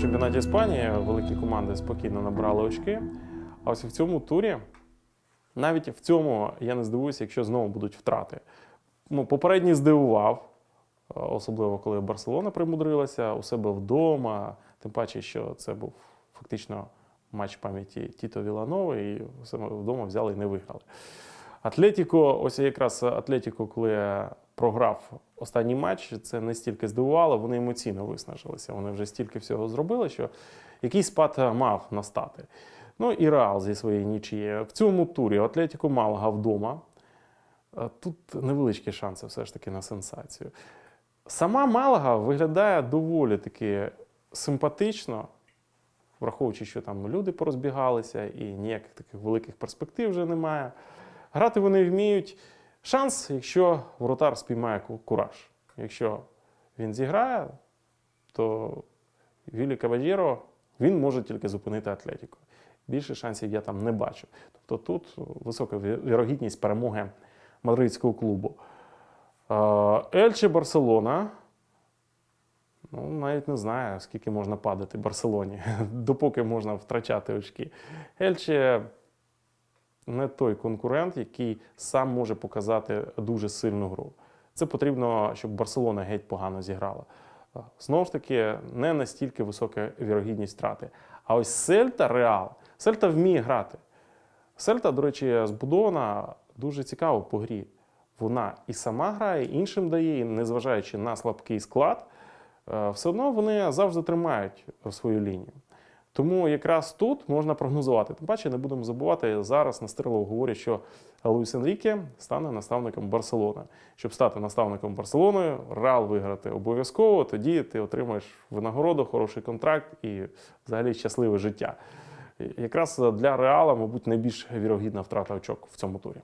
Чемпіонаті Іспанії великі команди спокійно набрали очки. А ось в цьому турі, навіть в цьому я не здивуюся, якщо знову будуть втрати. Ну, попередній здивував, е, особливо коли Барселона примудрилася у себе вдома. Тим паче, що це був фактично матч пам'яті Тіто Віланови, і себе вдома взяли і не виграли. Атлетіко, ось якраз Атлетіко, коли програв останній матч, це не стільки здивувало, вони емоційно виснажилися. Вони вже стільки всього зробили, що якийсь спад мав настати. Ну і Реал зі своєї нічії. В цьому турі Атлетіко Малага вдома. Е, Тут невеличкі шанси все ж таки на сенсацію. Сама Малага виглядає доволі таки симпатично, враховуючи, що там люди порозбігалися і ніяких таких великих перспектив вже немає. Грати вони вміють. Шанс, якщо воротар спіймає кураж. Якщо він зіграє, то Вілі Кабаджєро він може тільки зупинити Атлетіку. Більше шансів я там не бачу. Тобто тут висока вірогідність перемоги мадридського клубу. Ельче Барселона. Ну, навіть не знаю, скільки можна падати Барселоні, допоки можна втрачати очки. Ельче не той конкурент, який сам може показати дуже сильну гру. Це потрібно, щоб Барселона геть погано зіграла. Е, Знову ж таки, не настільки висока вірогідність втрати. А ось Сельта Реал. Сельта вміє грати. Сельта, до речі, збудована дуже цікаво по грі. Вона і сама грає, іншим дає, і незважаючи на слабкий склад, е, все одно вони завжди тримають свою лінію. Тому якраз тут можна прогнозувати. Тим паче не будемо забувати, зараз Настирилов говорить, що Луїс Енріке стане наставником Барселони. Щоб стати наставником Барселони, Реал виграти обов'язково, тоді ти отримаєш винагороду, хороший контракт і взагалі щасливе життя. Якраз для Реала, мабуть, найбільш вірогідна втрата очок в цьому турі.